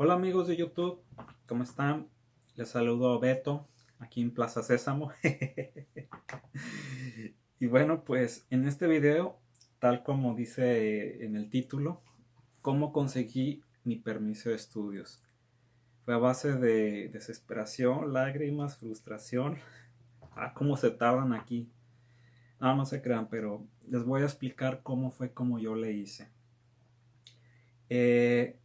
Hola amigos de YouTube, ¿cómo están? Les saludo Beto, aquí en Plaza Sésamo. y bueno, pues en este video, tal como dice en el título, ¿cómo conseguí mi permiso de estudios? Fue a base de desesperación, lágrimas, frustración. Ah, cómo se tardan aquí. No, no se crean, pero les voy a explicar cómo fue como yo le hice. Eh,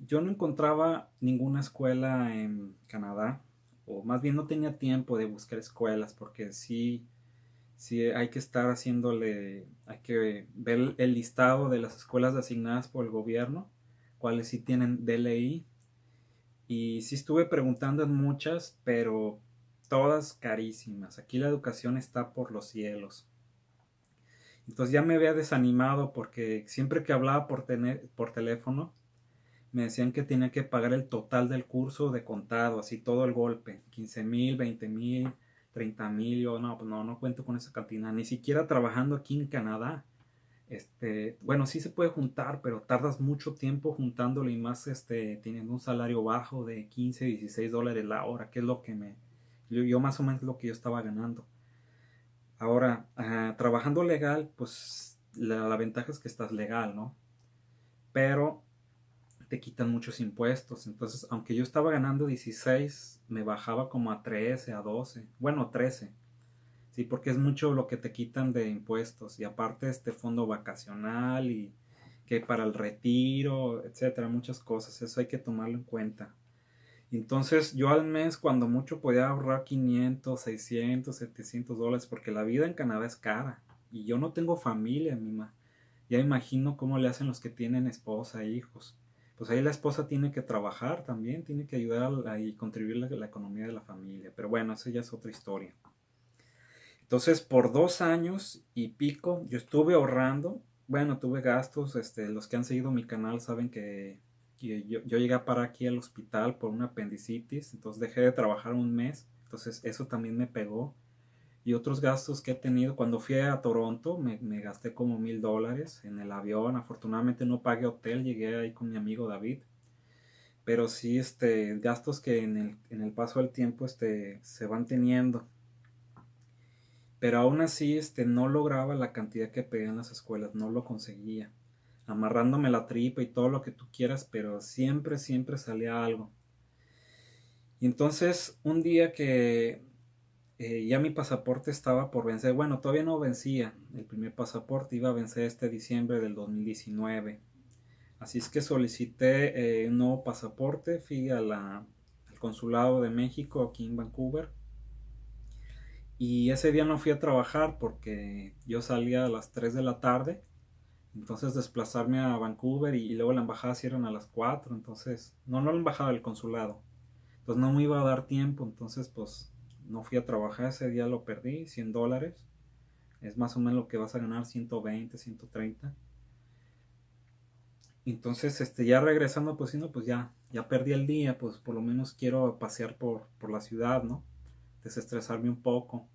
yo no encontraba ninguna escuela en Canadá, o más bien no tenía tiempo de buscar escuelas, porque sí, sí hay que estar haciéndole, hay que ver el listado de las escuelas asignadas por el gobierno, cuáles sí tienen DLI, y sí estuve preguntando en muchas, pero todas carísimas. Aquí la educación está por los cielos. Entonces ya me había desanimado porque siempre que hablaba por, tener, por teléfono, me decían que tenía que pagar el total del curso de contado, así todo el golpe, 15 mil, 20 mil, 30 mil, yo no, pues no, no cuento con esa cantidad, ni siquiera trabajando aquí en Canadá. Este, bueno, sí se puede juntar, pero tardas mucho tiempo juntándolo y más este, teniendo un salario bajo de 15, 16 dólares la hora, que es lo que me, yo, más o menos lo que yo estaba ganando. Ahora, ah, trabajando legal, pues la ventaja es que estás legal, ¿no? Pero te quitan muchos impuestos. Entonces, aunque yo estaba ganando 16, me bajaba como a 13, a 12, bueno, 13. Sí, porque es mucho lo que te quitan de impuestos. Y aparte este fondo vacacional y que para el retiro, etcétera, muchas cosas. Eso hay que tomarlo en cuenta. Entonces yo al mes cuando mucho podía ahorrar 500, 600, 700 dólares porque la vida en Canadá es cara. Y yo no tengo familia, mima. Ya imagino cómo le hacen los que tienen esposa e hijos pues ahí la esposa tiene que trabajar también, tiene que ayudar y contribuir a la, economía de la familia. Pero bueno, esa ya es otra historia. Entonces, por dos años y pico, yo estuve ahorrando. Bueno, tuve gastos. Este, los que han seguido mi canal saben que, yo, yo, llegué para aquí al hospital por una apendicitis. Entonces dejé de trabajar un mes. Entonces eso también me pegó y otros gastos que he tenido. Cuando fui a Toronto me, gasté como mil dólares en el avión. Afortunadamente no pagué hotel, llegué ahí con mi amigo David. Pero sí, este, gastos que en el, paso del tiempo este, se van teniendo. Pero aún así este, no lograba la cantidad que pedían las escuelas, no lo conseguía. Amarrándome la tripa y todo lo que tú quieras, pero siempre, siempre salía algo. Y entonces un día que eh, ya mi pasaporte estaba por vencer. Bueno, todavía no vencía. El primer pasaporte iba a vencer este diciembre del 2019. Así es que solicité eh, un nuevo pasaporte. Fui al consulado de México aquí en Vancouver. Y ese día no fui a trabajar porque yo salía a las 3 de la tarde. Entonces desplazarme a Vancouver y, luego la embajada cierran a las 4. Entonces, no, no la embajada, el consulado. Entonces no me iba a dar tiempo. Entonces, pues no fui a trabajar, ese día lo perdí, 100 dólares. Es más o menos lo que vas a ganar, 120, 130. Entonces, este, ya regresando, pues no, pues ya, ya perdí el día, pues por lo menos quiero pasear por, por la ciudad, ¿no? Desestresarme un poco.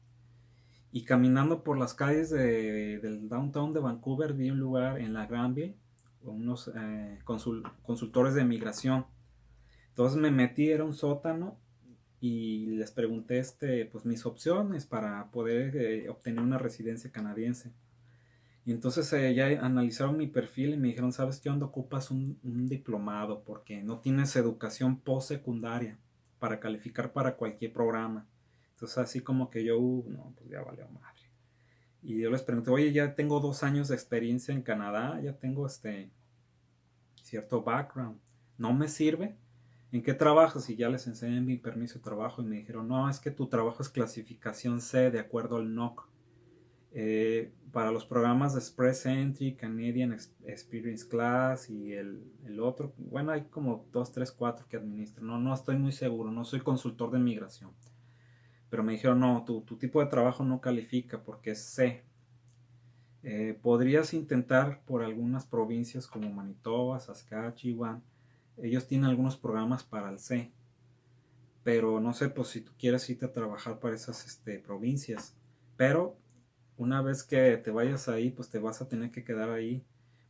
Y caminando por las calles del downtown de Vancouver, vi un lugar en la Granville, unos eh, consultores de migración. Entonces me metí, era un sótano, y les pregunté este, pues, mis opciones para poder eh, obtener una residencia canadiense. Y entonces eh, ya analizaron mi perfil y me dijeron, ¿sabes qué onda? Ocupas un, diplomado porque no tienes educación postsecundaria para calificar para cualquier programa. Entonces así como que yo, uh, no, pues ya valió madre. Y yo les pregunté, oye, ya tengo dos años de experiencia en Canadá, ya tengo este cierto background. ¿No me sirve? ¿En qué trabajas? Y ya les enseñé mi permiso de trabajo y me dijeron, no, es que tu trabajo es clasificación C de acuerdo al NOC. Eh, para los programas de Express Entry, Canadian Experience Class y el, otro, bueno, hay como dos, tres, cuatro que administran. No, no estoy muy seguro, no soy consultor de migración. Pero me dijeron, no, tu, tipo de trabajo no califica porque es C. Eh, podrías intentar por algunas provincias como Manitoba, Saskatchewan, ellos tienen algunos programas para el C. Pero no sé, pues si tú quieres irte a trabajar para esas este, provincias. Pero una vez que te vayas ahí, pues te vas a tener que quedar ahí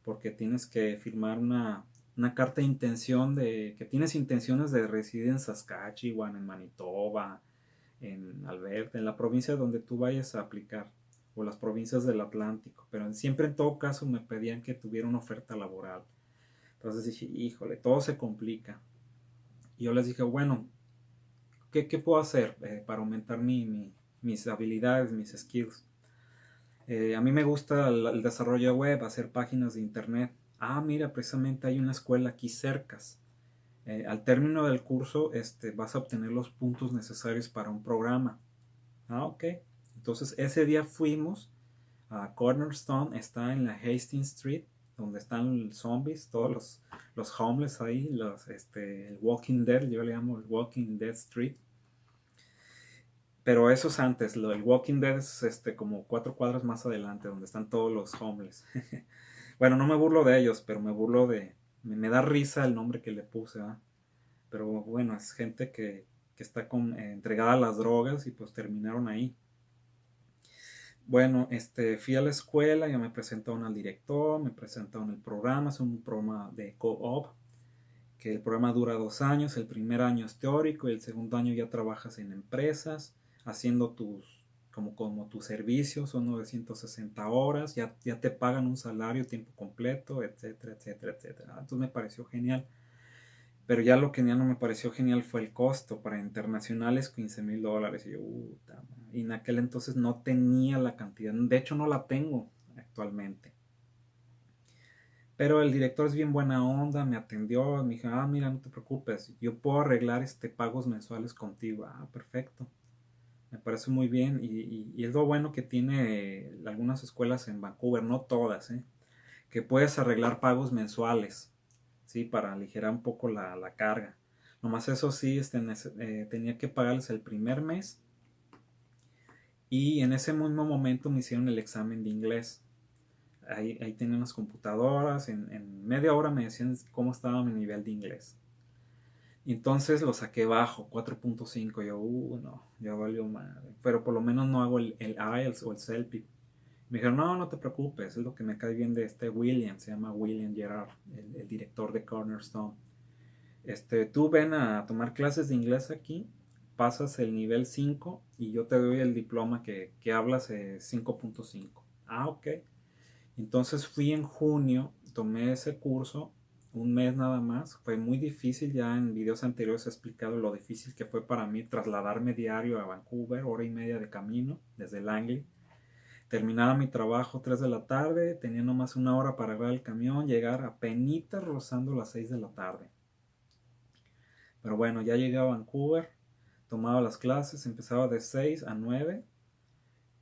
porque tienes que firmar una, una carta de intención de que tienes intenciones de residir en Saskatchewan, en Manitoba, en Alberta, en la provincia donde tú vayas a aplicar, o las provincias del Atlántico, pero siempre en todo caso me pedían que tuviera una oferta laboral. Entonces dije, híjole, todo se complica. Y yo les dije, bueno, ¿qué, puedo hacer eh, para aumentar mis habilidades, mis skills? Eh, a mí me gusta el, desarrollo web, hacer páginas de internet. Ah, mira, precisamente hay una escuela aquí cerca. Eh, al término del curso este, vas a obtener los puntos necesarios para un programa. Ah, ok. Entonces ese día fuimos a Cornerstone, está en la Hastings Street, donde están los zombies, todos los, los homeless ahí, los, este, el Walking Dead, yo le llamo el Walking Dead Street. Pero eso es antes, lo del Walking Dead es este, como cuatro cuadras más adelante, donde están todos los homeless. bueno, no me burlo de ellos, pero me burlo de... Me, da risa el nombre que le puse, Pero bueno, es gente que, está con, eh, entregada a las drogas y pues terminaron ahí. Bueno, este, fui a la escuela, ya me presentaron al director, me presentaron el programa, es un programa de co-op, que el programa dura dos años, el primer año es teórico y el segundo año ya trabajas en empresas haciendo tus, como, como tus servicios, son 960 horas, ya, ya te pagan un salario tiempo completo, etcétera, etcétera, etcétera. Entonces me pareció genial. Pero ya lo que ya no me pareció genial fue el costo. Para internacionales 15 mil dólares. Y yo, y en aquel entonces no tenía la cantidad. De hecho no la tengo actualmente. Pero el director es bien buena onda, me atendió, me dijo, ah, mira, no te preocupes, yo puedo arreglar este pagos mensuales contigo. Ah, perfecto me parece muy bien y, es lo bueno que tiene algunas escuelas en Vancouver, no todas, ¿eh? que puedes arreglar pagos mensuales, ¿sí? Para aligerar un poco la, carga. Nomás eso sí, este, eh, tenía que pagarles el primer mes y en ese mismo momento me hicieron el examen de inglés. Ahí, ahí tenía unas computadoras, en, en media hora me decían cómo estaba mi nivel de inglés. Y entonces lo saqué bajo, 4.5. Yo, uh, no, ya valió madre. Pero por lo menos no hago el, el IELTS o el CELPIP. Me dijeron, no, no te preocupes, es lo que me cae bien de este William, se llama William Gerard, el, director de Cornerstone. Este, tú ven a tomar clases de inglés aquí, pasas el nivel 5 y yo te doy el diploma que, que hablas 5.5. Ah, ok. Entonces fui en junio, tomé ese curso un mes nada más. Fue muy difícil, ya en videos anteriores he explicado lo difícil que fue para mí trasladarme diario a Vancouver, hora y media de camino desde Langley. Terminaba mi trabajo 3 de la tarde, tenía nomás una hora para agarrar el camión, llegar a penitas rozando las 6 de la tarde. Pero bueno, ya llegué a Vancouver, tomaba las clases, empezaba de 6 a 9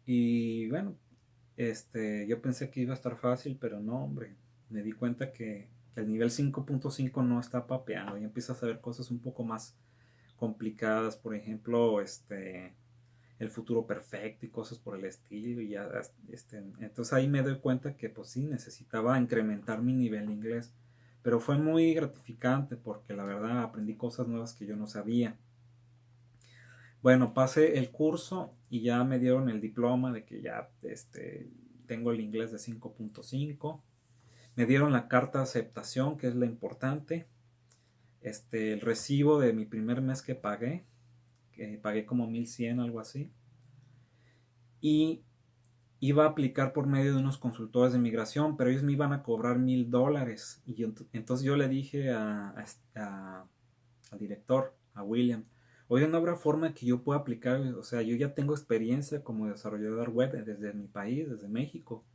y bueno, este, yo pensé que iba a estar fácil, pero no, hombre, me di cuenta que el nivel 5.5 no está papeando. Y empiezas a ver cosas un poco más complicadas, por ejemplo, este el futuro perfecto y cosas por el estilo. Y ya este, entonces ahí me doy cuenta que pues sí necesitaba incrementar mi nivel de inglés. Pero fue muy gratificante porque la verdad aprendí cosas nuevas que yo no sabía bueno pasé el curso y ya me dieron el diploma de que ya este tengo el inglés de 5.5 me dieron la carta de aceptación, que es la importante. Este, el recibo de mi primer mes que pagué, que pagué como 1100, algo así. Y iba a aplicar por medio de unos consultores de migración, pero ellos me iban a cobrar mil dólares. Y entonces yo le dije al director, a William, oye, no habrá forma que yo pueda aplicar, o sea, yo ya tengo experiencia como desarrollador web desde mi país, desde México.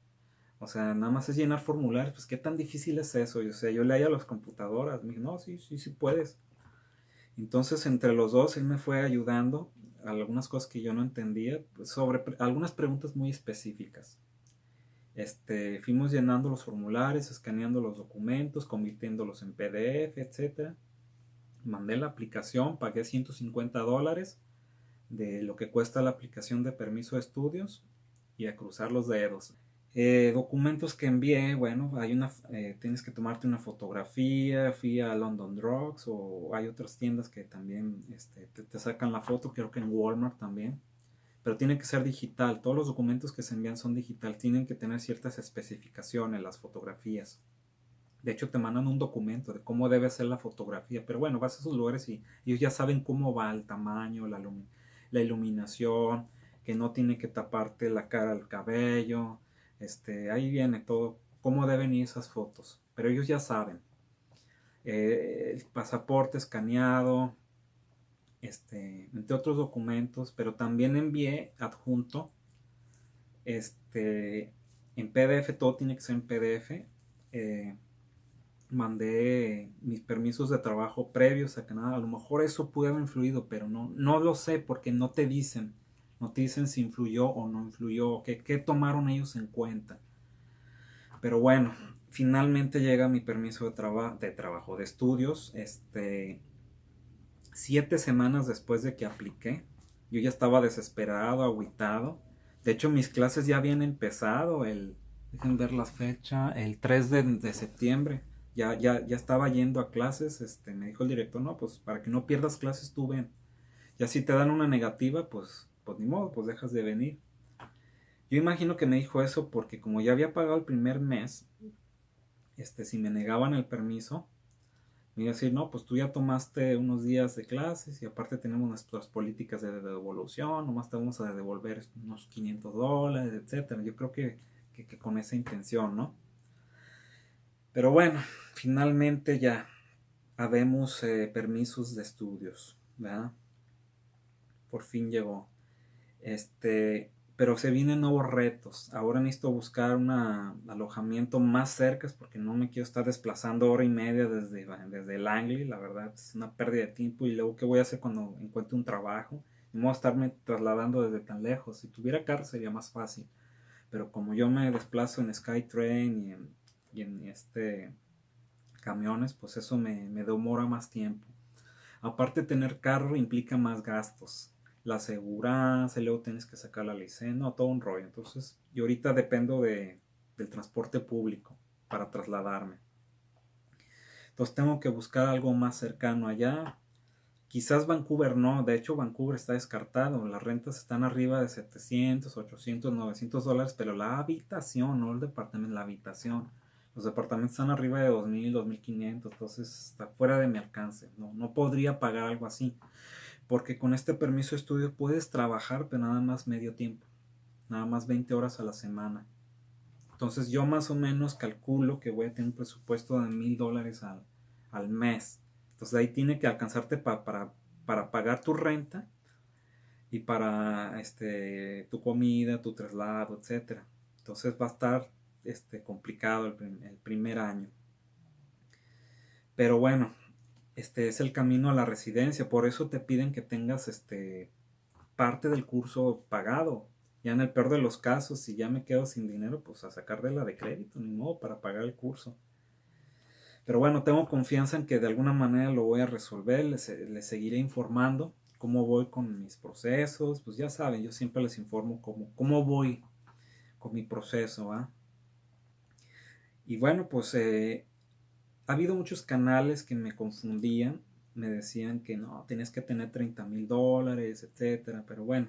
O sea, nada más es llenar formularios. Pues qué tan difícil es eso. o sea, yo leía a las computadoras. Me dije, no, sí, sí, sí puedes. Entonces, entre los dos, él me fue ayudando a algunas cosas que yo no entendía, pues, sobre algunas preguntas muy específicas. Este, fuimos llenando los formularios, escaneando los documentos, convirtiéndolos en PDF, etc. Mandé la aplicación, pagué 150 dólares de lo que cuesta la aplicación de permiso de estudios y a cruzar los dedos. Eh, documentos que envié, bueno, hay una, eh, tienes que tomarte una fotografía, fui a London Drugs o hay otras tiendas que también este, te, sacan la foto, creo que en Walmart también, pero tiene que ser digital, todos los documentos que se envían son digital, tienen que tener ciertas especificaciones, las fotografías. De hecho, te mandan un documento de cómo debe ser la fotografía. Pero bueno, vas a esos lugares y ellos ya saben cómo va el tamaño, la, iluminación, que no tiene que taparte la cara al cabello. Este, ahí viene todo, cómo deben ir esas fotos. Pero ellos ya saben. Eh, el pasaporte escaneado, este, entre otros documentos, pero también envié adjunto, este, en PDF, todo tiene que ser en PDF. Eh, mandé mis permisos de trabajo previos a Canadá. A lo mejor eso puede haber influido, pero no, no lo sé porque no te dicen. No te dicen si influyó o no influyó, qué, qué tomaron ellos en cuenta. Pero bueno, finalmente llega mi permiso de, de trabajo, de estudios. Este, siete semanas después de que apliqué, yo ya estaba desesperado, aguitado. De hecho, mis clases ya habían empezado el, dejen ver la fecha, el 3 de, de septiembre ya, ya, ya estaba yendo a clases, este, me dijo el director, no, pues para que no pierdas clases tú ven. Ya si te dan una negativa, pues, pues ni modo, pues dejas de venir. Yo imagino que me dijo eso porque como ya había pagado el primer mes, este, si me negaban el permiso, me iba a decir, no, pues tú ya tomaste unos días de clases y aparte tenemos nuestras políticas de devolución, nomás te vamos a devolver unos 500 dólares, etcétera. Yo creo que, que con esa intención, ¿no? Pero bueno, finalmente ya habemos eh, permisos de estudios, ¿verdad? Por fin llegó. Este, pero se vienen nuevos retos. Ahora necesito buscar un alojamiento más cerca porque no me quiero estar desplazando hora y media desde, desde Langley. La verdad es una pérdida de tiempo. Y luego, ¿qué voy a hacer cuando encuentre un trabajo? No voy a estarme trasladando desde tan lejos. Si tuviera carro sería más fácil. Pero como yo me desplazo en Skytrain y en y en este camiones, pues eso me, me demora más tiempo. Aparte tener carro implica más gastos. La aseguranza, luego tienes que sacar la licencia, no, todo un rollo. Entonces, yo ahorita dependo de, del transporte público para trasladarme. Entonces tengo que buscar algo más cercano allá. Quizás Vancouver no, de hecho Vancouver está descartado, las rentas están arriba de 700, 800, 900 dólares, pero la habitación, no el departamento, la habitación los departamentos están arriba de 2.000, 2.500, entonces está fuera de mi alcance. No, no podría pagar algo así. Porque con este permiso de estudio puedes trabajar, pero nada más medio tiempo. Nada más 20 horas a la semana. Entonces yo más o menos calculo que voy a tener un presupuesto de mil dólares al, al, mes. Entonces ahí tiene que alcanzarte para, para pagar tu renta y para este, tu comida, tu traslado, etc. Entonces va a estar este, complicado el, primer año. Pero bueno, este es el camino a la residencia, por eso te piden que tengas este, parte del curso pagado. Ya en el peor de los casos, si ya me quedo sin dinero, pues a sacar de la de crédito, ni modo para pagar el curso. Pero bueno, tengo confianza en que de alguna manera lo voy a resolver, les, les seguiré informando cómo voy con mis procesos, pues ya saben, yo siempre les informo cómo, cómo voy con mi proceso, ¿ah? Y bueno, pues eh, ha habido muchos canales que me confundían, me decían que no, tienes que tener 30 mil dólares, etcétera, pero bueno,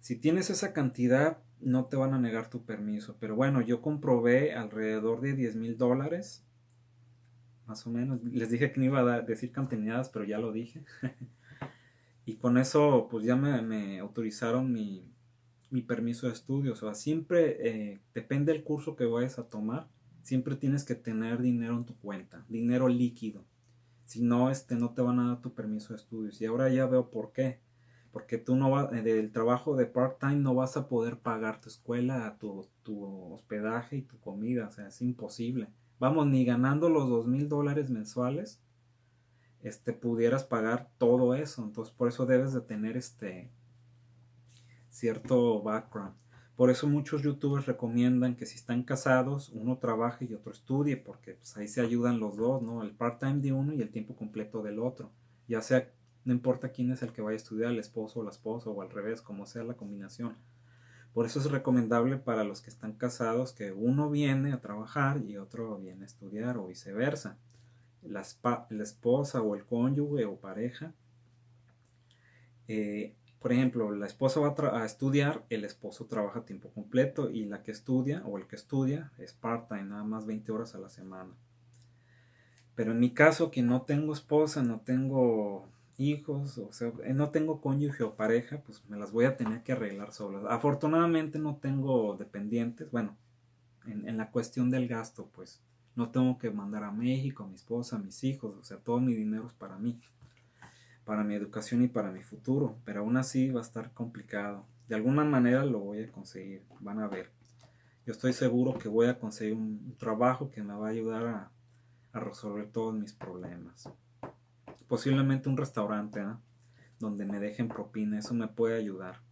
si tienes esa cantidad, no te van a negar tu permiso. Pero bueno, yo comprobé alrededor de 10 mil dólares, más o menos. Les dije que no iba a decir cantidades, pero ya lo dije. y con eso, pues ya me autorizaron mi, mi permiso de estudio. O sea, siempre eh, depende del curso que vayas a tomar, siempre tienes que tener dinero en tu cuenta, dinero líquido. Si no, este, no te van a dar tu permiso de estudios. Y ahora ya veo por qué. Porque tú no vas, eh, del trabajo de part-time no vas a poder pagar tu escuela, tu, tu hospedaje y tu comida. O sea, es imposible. Vamos, ni ganando los dos mil dólares mensuales, este, pudieras pagar todo eso. Entonces, por eso debes de tener este, cierto background. Por eso muchos youtubers recomiendan que si están casados, uno trabaje y otro estudie, porque pues, ahí se ayudan los dos, ¿no? El part-time de uno y el tiempo completo del otro. Ya sea, no importa quién es el que vaya a estudiar, el esposo o la esposa, o al revés, como sea la combinación. Por eso es recomendable para los que están casados que uno viene a trabajar y otro viene a estudiar o viceversa. La, la esposa o el cónyuge o pareja eh, por ejemplo, la esposa va a, estudiar, el esposo trabaja a tiempo completo y la que estudia o el que estudia es part-time, nada más 20 horas a la semana. Pero en mi caso, que no tengo esposa, no tengo hijos, o sea, eh, no tengo cónyuge o pareja, pues me las voy a tener que arreglar solas. Afortunadamente no tengo dependientes, bueno, en, en, la cuestión del gasto, pues no tengo que mandar a México a mi esposa, a mis hijos, o sea, todo mi dinero es para mí, para mi educación y para mi futuro, pero aún así va a estar complicado. De alguna manera lo voy a conseguir, van a ver. Yo estoy seguro que voy a conseguir un trabajo que me va a ayudar a, resolver todos mis problemas. Posiblemente un restaurante ¿eh? donde me dejen propina, eso me puede ayudar.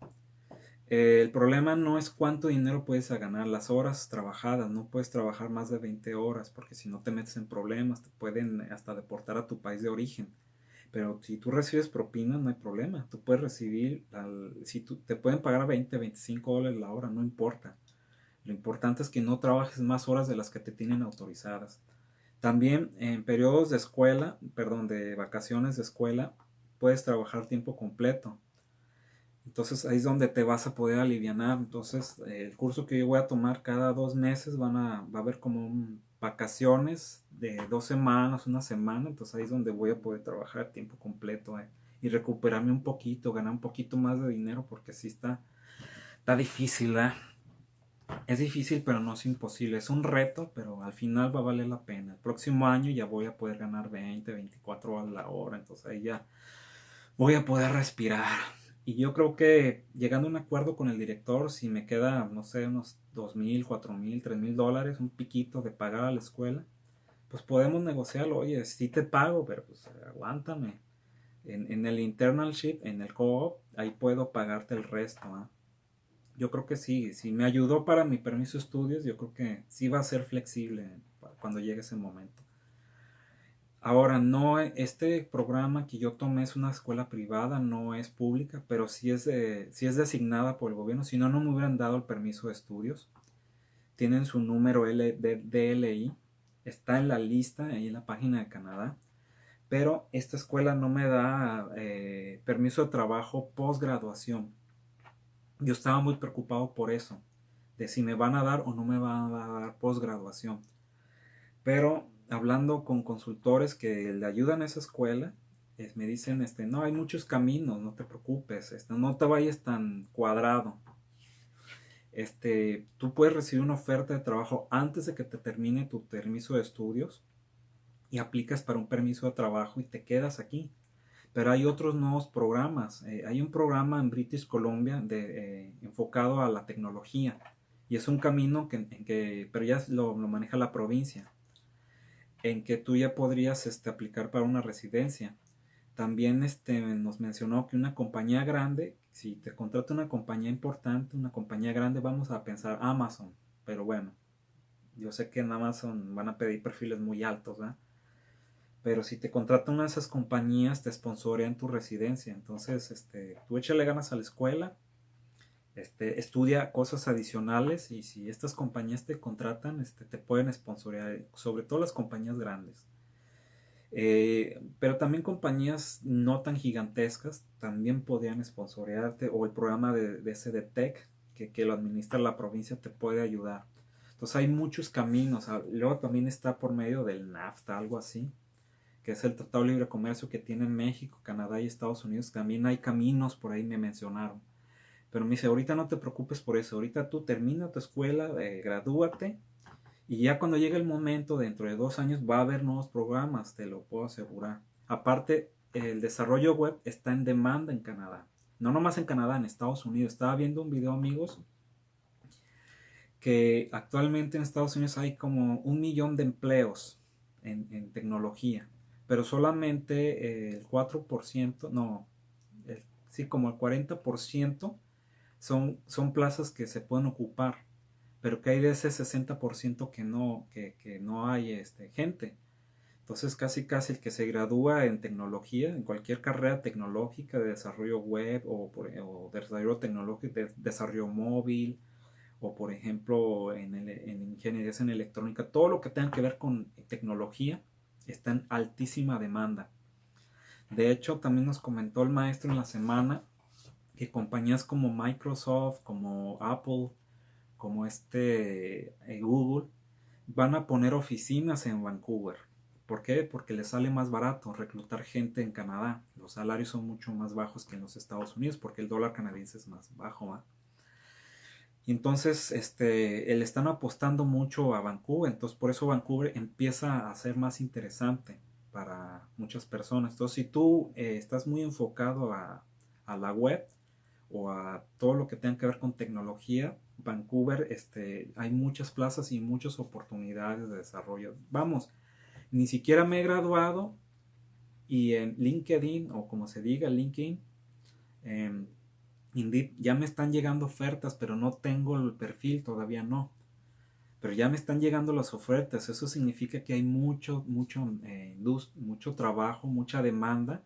Eh, el problema no es cuánto dinero puedes ganar, las horas trabajadas, no puedes trabajar más de 20 horas porque si no te metes en problemas, te pueden hasta deportar a tu país de origen. Pero si tú recibes propina, no hay problema. Tú puedes recibir, si tú, te pueden pagar 20, 25 dólares la hora, no importa. Lo importante es que no trabajes más horas de las que te tienen autorizadas. También en periodos de escuela, perdón, de vacaciones de escuela, puedes trabajar tiempo completo. Entonces ahí es donde te vas a poder aliviar. Entonces el curso que yo voy a tomar cada dos meses van a, va a haber como vacaciones de dos semanas, una semana. Entonces ahí es donde voy a poder trabajar tiempo completo eh, y recuperarme un poquito, ganar un poquito más de dinero porque sí está, está difícil. ¿eh? Es difícil, pero no es imposible. Es un reto, pero al final va a valer la pena. El próximo año ya voy a poder ganar 20, 24 a la hora. Entonces ahí ya voy a poder respirar. Y yo creo que llegando a un acuerdo con el director, si me queda, no sé, unos 2 mil, 4 mil, 3 mil dólares, un piquito de pagar a la escuela, pues podemos negociarlo. Oye, sí te pago, pero pues aguántame. En, en el internalship, en el co-op, ahí puedo pagarte el resto. ¿ah? yo creo que sí, si me ayudó para mi permiso de estudios, yo creo que sí va a ser flexible cuando llegue ese momento. Ahora, no, este programa que yo tomé es una escuela privada, no es pública, pero sí es, es designada por el gobierno, si no, no me hubieran dado el permiso de estudios. Tienen su número L de DLI, está en la lista, ahí en la página de Canadá, pero esta escuela no me da eh, permiso de trabajo posgraduación yo estaba muy preocupado por eso, de si me van a dar o no me van a dar posgraduación. Pero hablando con consultores que le ayudan a esa escuela, me dicen, este, no, hay muchos caminos, no te preocupes, este, no te vayas tan cuadrado. Este, tú puedes recibir una oferta de trabajo antes de que te termine tu permiso de estudios y aplicas para un permiso de trabajo y te quedas aquí. Pero hay otros nuevos programas. Eh, hay un programa en British Columbia eh, enfocado a la tecnología. Y es un camino que, en que pero ya lo, maneja la provincia. En que tú ya podrías este, aplicar para una residencia. También este, nos mencionó que una compañía grande, si te contrata una compañía importante, una compañía grande, vamos a pensar Amazon. Pero bueno, yo sé que en Amazon van a pedir perfiles muy altos, ¿verdad? pero si te contratan una de esas compañías, te sponsorean tu residencia. Entonces, este, tú échale ganas a la escuela, este, estudia cosas adicionales y si estas compañías te contratan, este, te pueden sponsorear, sobre todo las compañías grandes. Eh, pero también compañías no tan gigantescas también podrían sponsorearte o el programa de, de Tech que, lo administra la provincia te puede ayudar. Entonces hay muchos caminos. Ah, luego también está por medio del NAFTA, algo así que es el Tratado de Libre Comercio que tienen México, Canadá y Estados Unidos, también hay caminos por ahí me mencionaron. Pero me dice, ahorita no te preocupes por eso, ahorita tú termina tu escuela, eh, gradúate y ya cuando llegue el momento, dentro de dos años, va a haber nuevos programas, te lo puedo asegurar. Aparte, el desarrollo web está en demanda en Canadá. No nomás en Canadá, en Estados Unidos. Estaba viendo un video, amigos, que actualmente en Estados Unidos hay como un millón de empleos en tecnología pero solamente el 4%, no, sí, como el 40% son, son plazas que se pueden ocupar, pero que hay de ese 60% que no, que, no hay este, gente. Entonces casi casi el que se gradúa en tecnología, en cualquier carrera tecnológica de desarrollo web o, por, desarrollo tecnológico, de desarrollo móvil o por ejemplo en, en ingeniería en electrónica, todo lo que tenga que ver con tecnología, está en altísima demanda. De hecho, también nos comentó el maestro en la semana que compañías como Microsoft, como Apple, como este eh, Google, van a poner oficinas en Vancouver ¿Por qué? Porque le sale más barato reclutar gente en Canadá. Los salarios son mucho más bajos que en los Estados Unidos porque el dólar canadiense es más bajo. Y entonces este, le están apostando mucho a Vancouver. Entonces por eso Vancouver empieza a ser más interesante para muchas personas. Entonces si tú eh, estás muy enfocado a, a la web, o a todo lo que tenga que ver con tecnología, Vancouver, este, hay muchas plazas y muchas oportunidades de desarrollo. Vamos, ni siquiera me he graduado y en LinkedIn o como se diga, LinkedIn, em, ya me están llegando ofertas, pero no tengo el perfil, todavía no. Pero ya me están llegando las ofertas, eso significa que hay mucho, mucho, eh, mucho trabajo, mucha demanda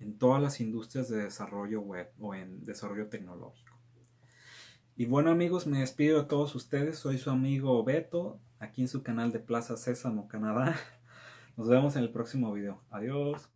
en todas las industrias de desarrollo web o en desarrollo tecnológico. Y bueno amigos, me despido de todos ustedes. Soy su amigo Beto, aquí en su canal de Plaza Sésamo, Canadá. Nos vemos en el próximo video. Adiós.